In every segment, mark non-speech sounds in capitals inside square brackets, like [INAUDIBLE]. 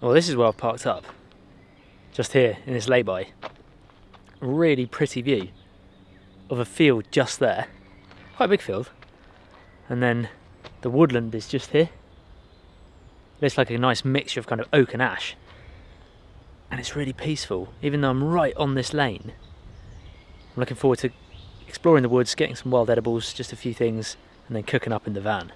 Well, this is where I've parked up. Just here in this lay-by. Really pretty view of a field just there. Quite a big field. And then the woodland is just here. Looks like a nice mixture of kind of oak and ash. And it's really peaceful, even though I'm right on this lane. I'm looking forward to exploring the woods, getting some wild edibles, just a few things, and then cooking up in the van.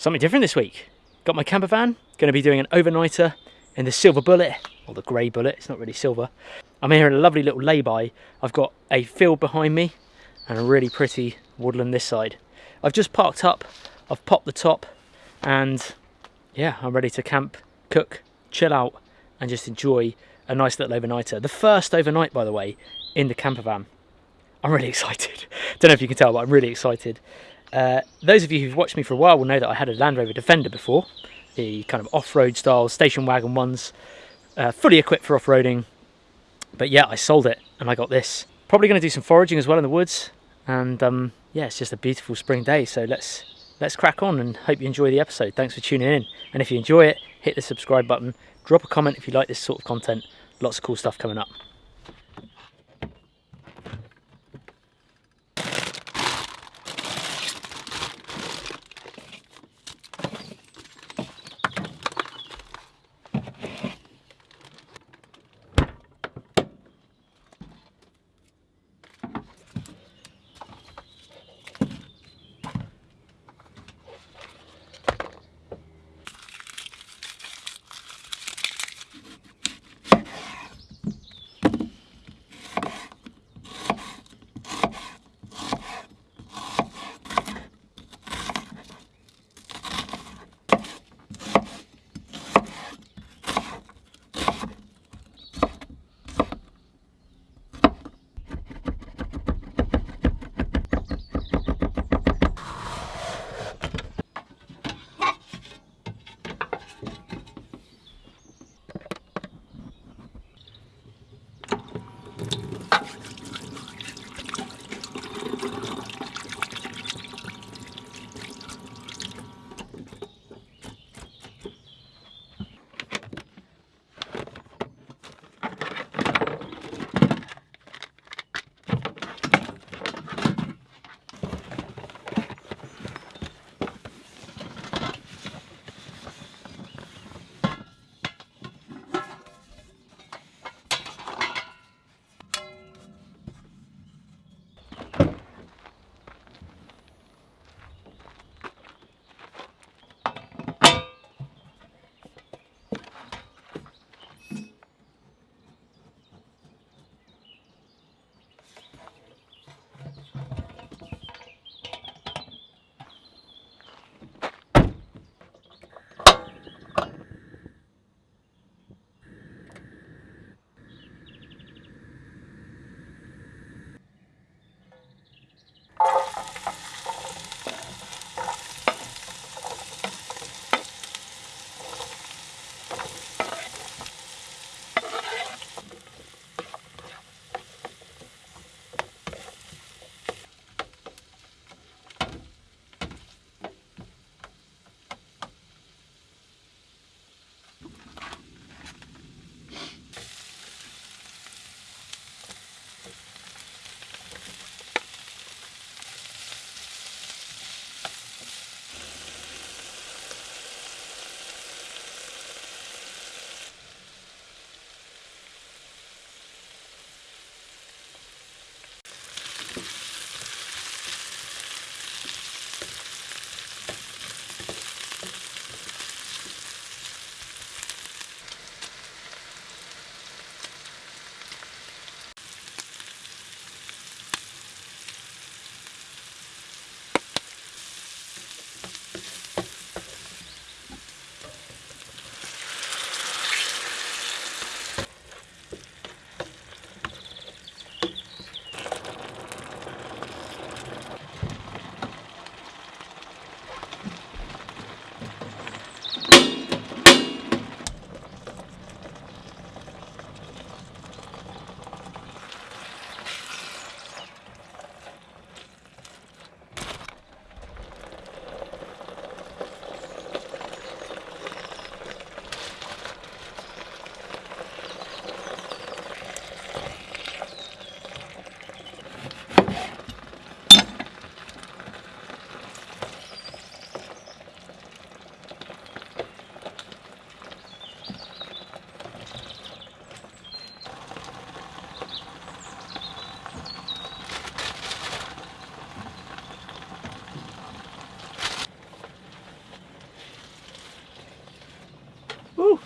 Something different this week. Got my camper van, going to be doing an overnighter in the Silver Bullet, or the grey bullet, it's not really silver. I'm here in a lovely little lay-by. I've got a field behind me and a really pretty woodland this side. I've just parked up, I've popped the top, and yeah, I'm ready to camp, cook, chill out, and just enjoy a nice little overnighter. The first overnight, by the way, in the camper van. I'm really [LAUGHS] excited. Don't know if you can tell, but I'm really excited. Uh, those of you who've watched me for a while will know that I had a Land Rover Defender before, the kind of off-road style station wagon ones, uh, fully equipped for off-roading. But yeah, I sold it and I got this. Probably going to do some foraging as well in the woods, and um, yeah, it's just a beautiful spring day. So let's let's crack on and hope you enjoy the episode. Thanks for tuning in, and if you enjoy it, hit the subscribe button. Drop a comment if you like this sort of content. Lots of cool stuff coming up.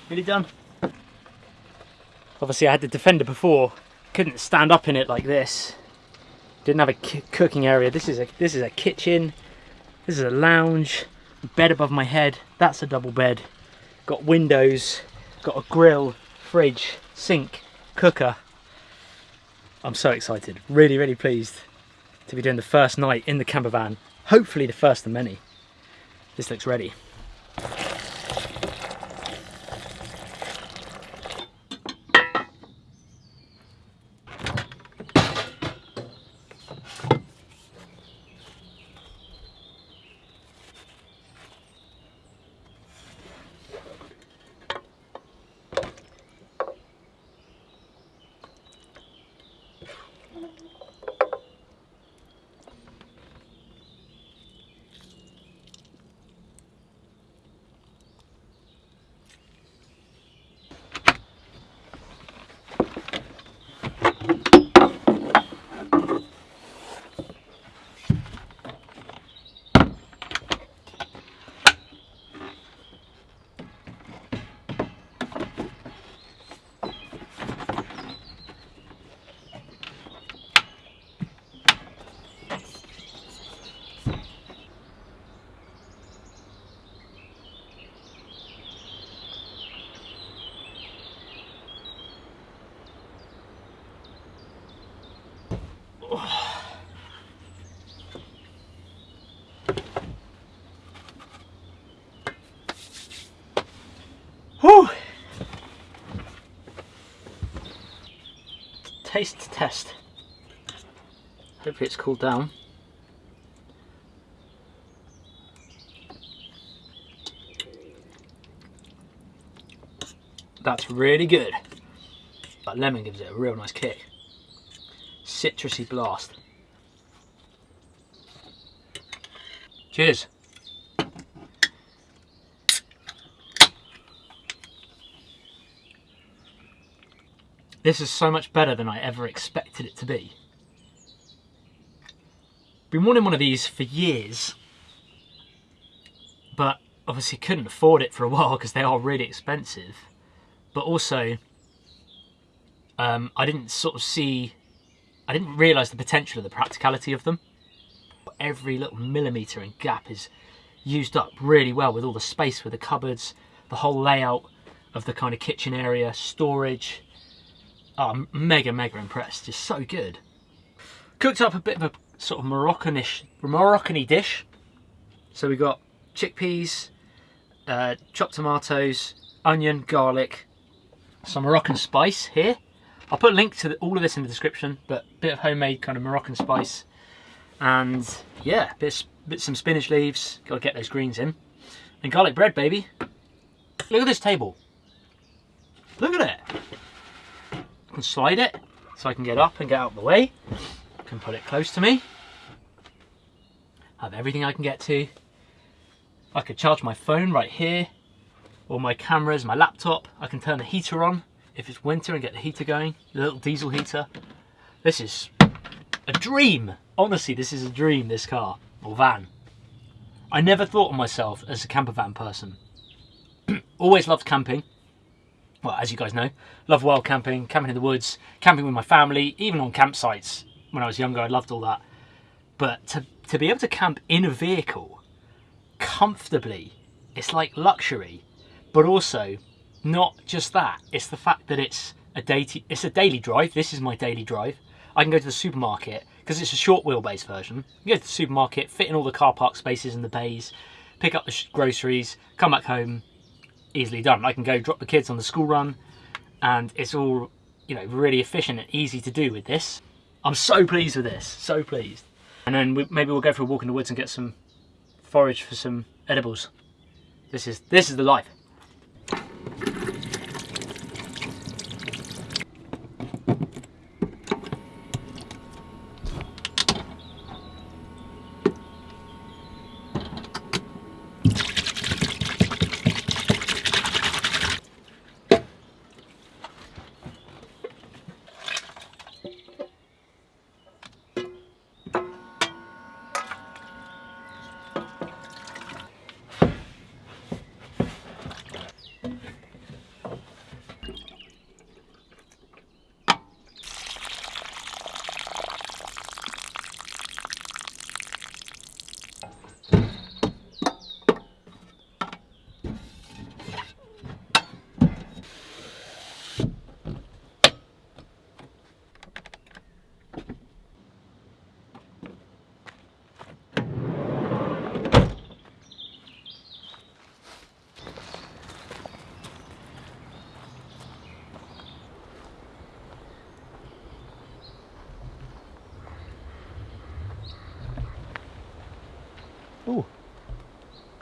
Nearly done. Obviously I had the Defender before, couldn't stand up in it like this. Didn't have a cooking area. This is a this is a kitchen. This is a lounge. Bed above my head. That's a double bed. Got windows. Got a grill, fridge, sink, cooker. I'm so excited. Really, really pleased to be doing the first night in the camper van. Hopefully the first of many. This looks ready. Taste test. Hopefully it's cooled down. That's really good. That lemon gives it a real nice kick. Citrusy blast. Cheers. This is so much better than I ever expected it to be. Been wanting one of these for years, but obviously couldn't afford it for a while because they are really expensive. But also, um, I didn't sort of see, I didn't realise the potential of the practicality of them. Every little millimetre and gap is used up really well with all the space with the cupboards, the whole layout of the kind of kitchen area, storage, Oh, I'm mega, mega impressed. Just so good. Cooked up a bit of a sort of Moroccanish, Moroccany dish. So we got chickpeas, uh, chopped tomatoes, onion, garlic, some Moroccan spice here. I'll put a link to the, all of this in the description, but a bit of homemade kind of Moroccan spice. And yeah, bit, bit some spinach leaves, gotta get those greens in. And garlic bread, baby. Look at this table. Look at it can slide it so I can get up and get out of the way. can put it close to me. Have everything I can get to. I could charge my phone right here, or my cameras, my laptop. I can turn the heater on if it's winter and get the heater going, the little diesel heater. This is a dream. Honestly, this is a dream, this car, or van. I never thought of myself as a camper van person. [CLEARS THROAT] Always loved camping, well, as you guys know, love wild camping, camping in the woods, camping with my family, even on campsites when I was younger, I loved all that. But to, to be able to camp in a vehicle comfortably, it's like luxury, but also not just that, it's the fact that it's a, day it's a daily drive. This is my daily drive. I can go to the supermarket because it's a short wheelbase version. You go to the supermarket, fit in all the car park spaces in the bays, pick up the groceries, come back home, easily done. I can go drop the kids on the school run and it's all, you know, really efficient and easy to do with this. I'm so pleased with this, so pleased. And then we, maybe we'll go for a walk in the woods and get some forage for some edibles. This is, this is the life.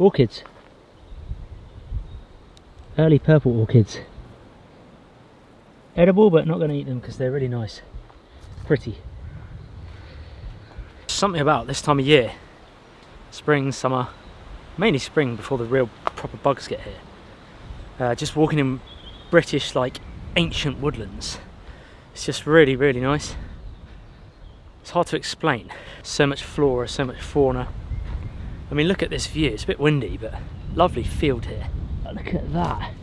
Orchids. Early purple orchids. Edible, but not going to eat them because they're really nice. Pretty. Something about this time of year, spring, summer, mainly spring before the real proper bugs get here. Uh, just walking in British like ancient woodlands. It's just really, really nice. It's hard to explain. So much flora, so much fauna. I mean, look at this view. It's a bit windy, but lovely field here. Look at that.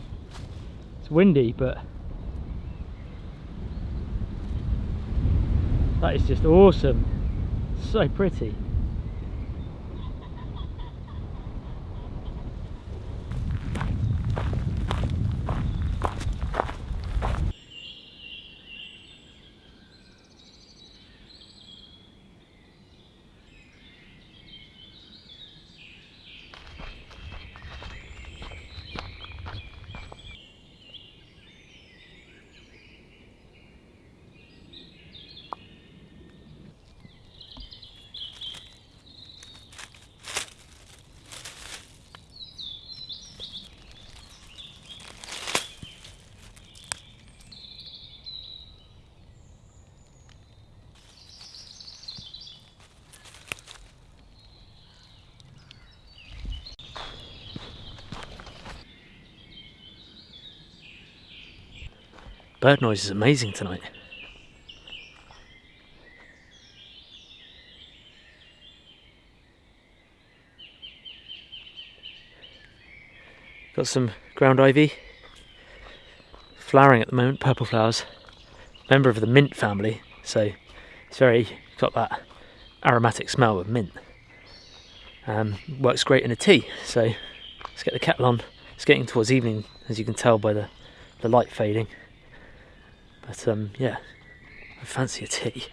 It's windy, but that is just awesome. So pretty. Bird noise is amazing tonight. Got some ground ivy flowering at the moment, purple flowers. Member of the mint family, so it's very got that aromatic smell of mint. Um, works great in a tea, so let's get the kettle on. It's getting towards evening, as you can tell by the, the light fading. But um, yeah, I fancy a tea.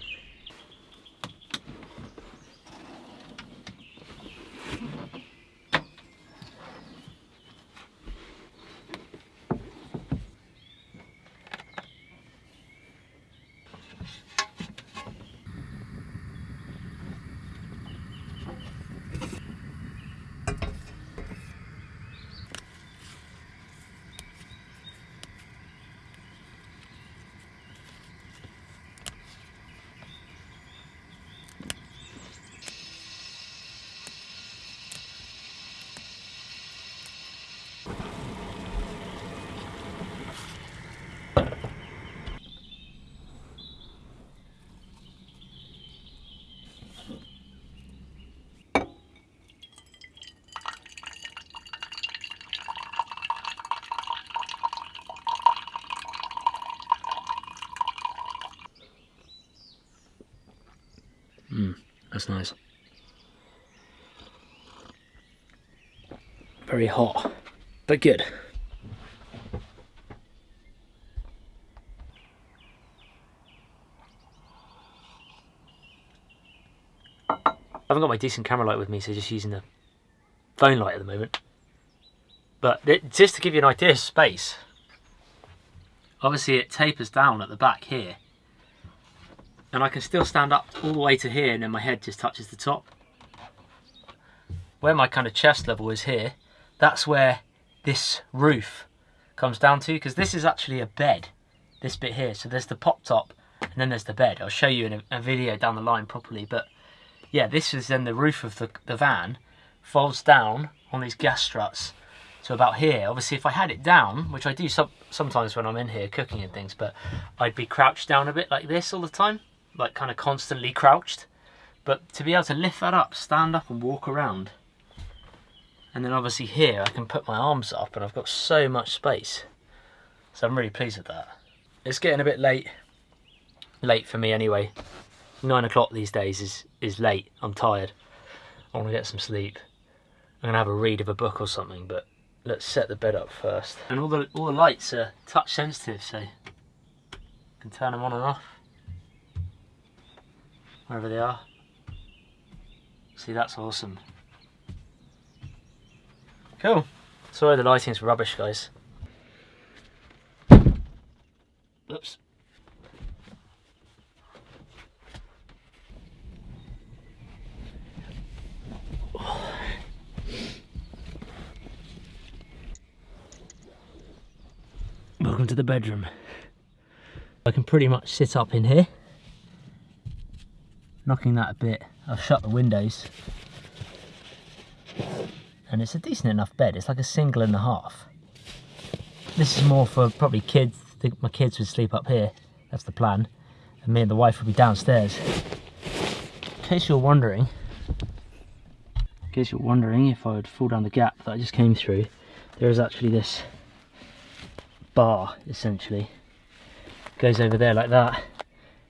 That's nice. Very hot, but good. I haven't got my decent camera light with me, so just using the phone light at the moment. But it, just to give you an idea of space, obviously it tapers down at the back here and I can still stand up all the way to here and then my head just touches the top. Where my kind of chest level is here, that's where this roof comes down to because this is actually a bed, this bit here. So there's the pop top and then there's the bed. I'll show you in a, a video down the line properly. But yeah, this is then the roof of the, the van, folds down on these gas struts to about here. Obviously, if I had it down, which I do some, sometimes when I'm in here cooking and things, but I'd be crouched down a bit like this all the time like kind of constantly crouched. But to be able to lift that up, stand up and walk around. And then obviously here I can put my arms up and I've got so much space. So I'm really pleased with that. It's getting a bit late. Late for me anyway. Nine o'clock these days is, is late. I'm tired. I want to get some sleep. I'm gonna have a read of a book or something, but let's set the bed up first. And all the all the lights are touch sensitive, so I can turn them on and off wherever they are. See, that's awesome. Cool. Sorry the lighting's rubbish, guys. Oops. Welcome to the bedroom. I can pretty much sit up in here. Knocking that a bit. I've shut the windows. And it's a decent enough bed. It's like a single and a half. This is more for probably kids. I think my kids would sleep up here. That's the plan. And me and the wife would be downstairs. In case you're wondering, in case you're wondering if I would fall down the gap that I just came through, there is actually this bar essentially goes over there like that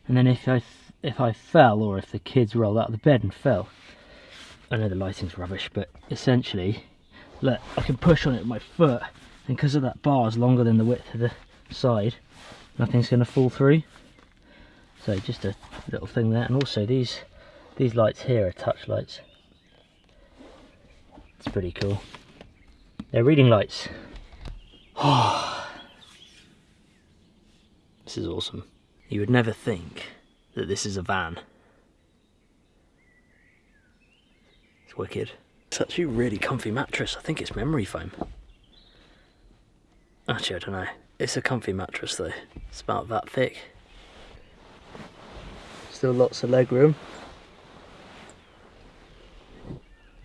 and then if I if I fell or if the kids rolled out of the bed and fell. I know the lighting's rubbish but essentially look I can push on it with my foot and because of that bar is longer than the width of the side nothing's going to fall through. So just a little thing there and also these these lights here are touch lights. It's pretty cool. They're reading lights. [SIGHS] This is awesome. You would never think that this is a van. It's wicked. It's actually a really comfy mattress. I think it's memory foam. Actually, I don't know. It's a comfy mattress though. It's about that thick. Still lots of leg room.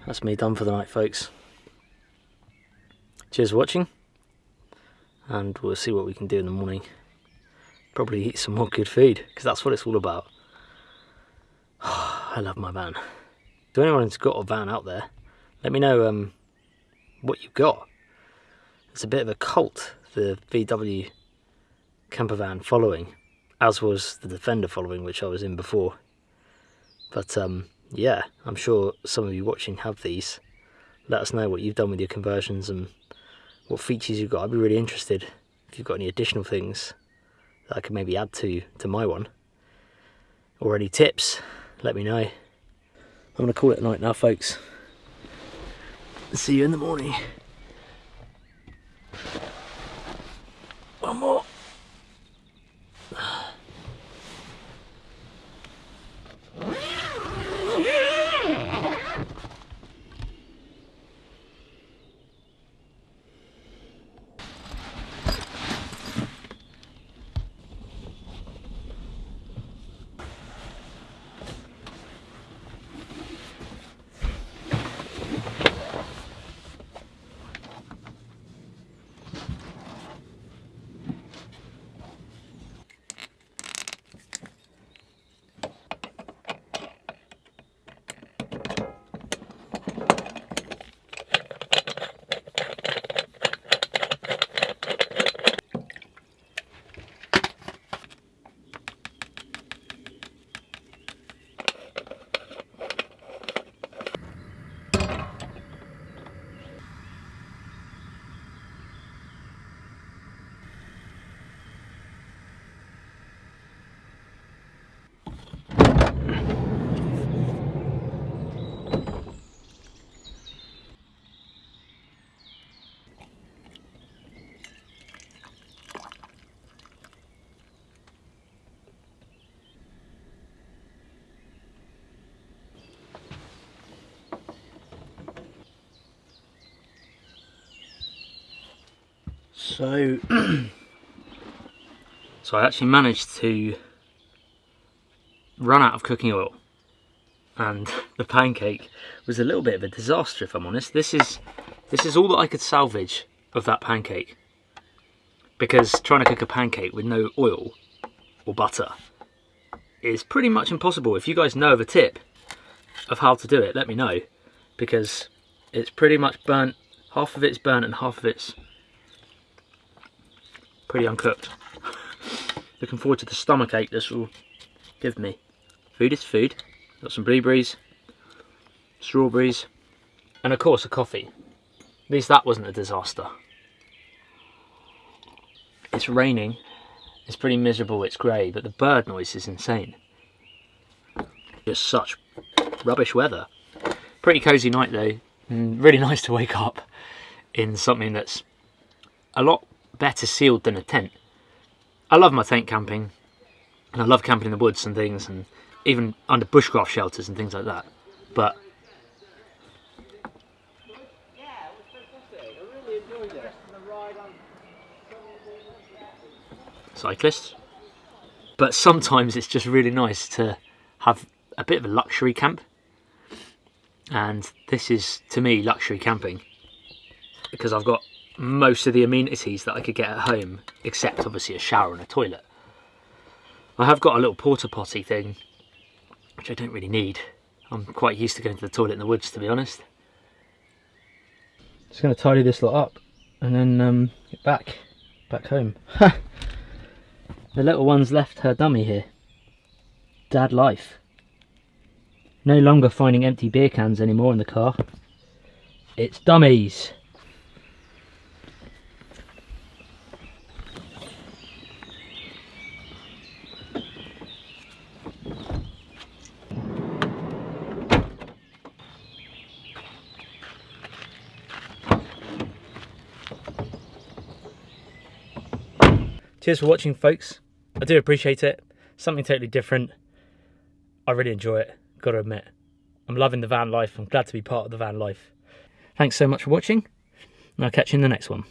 That's me done for the night, folks. Cheers for watching, and we'll see what we can do in the morning probably eat some more good food because that's what it's all about. [SIGHS] I love my van. To anyone who's got a van out there, let me know um, what you've got. It's a bit of a cult, the VW camper van following, as was the Defender following, which I was in before. But um, yeah, I'm sure some of you watching have these. Let us know what you've done with your conversions and what features you've got. I'd be really interested if you've got any additional things that I could maybe add to to my one. Or any tips let me know. I'm gonna call it a night now folks. See you in the morning. One more So, [CLEARS THROAT] so I actually managed to run out of cooking oil and [LAUGHS] the pancake was a little bit of a disaster if I'm honest. This is, this is all that I could salvage of that pancake because trying to cook a pancake with no oil or butter is pretty much impossible. If you guys know of a tip of how to do it, let me know because it's pretty much burnt, half of it's burnt and half of it's pretty uncooked. [LAUGHS] Looking forward to the stomach ache this will give me. Food is food. Got some blueberries, strawberries, and of course a coffee. At least that wasn't a disaster. It's raining, it's pretty miserable, it's grey, but the bird noise is insane. Just such rubbish weather. Pretty cosy night though, and really [LAUGHS] nice to wake up in something that's a lot better sealed than a tent. I love my tent camping, and I love camping in the woods and things, and even under bushcraft shelters and things like that. But cyclists. But sometimes it's just really nice to have a bit of a luxury camp. And this is, to me, luxury camping. Because I've got most of the amenities that I could get at home, except obviously a shower and a toilet. I have got a little porta potty thing, which I don't really need. I'm quite used to going to the toilet in the woods, to be honest. Just going to tidy this lot up and then um, get back, back home. the little one's left her dummy here. Dad life. No longer finding empty beer cans anymore in the car. It's dummies. Cheers for watching, folks. I do appreciate it. Something totally different. I really enjoy it, gotta admit. I'm loving the van life. I'm glad to be part of the van life. Thanks so much for watching, and I'll catch you in the next one.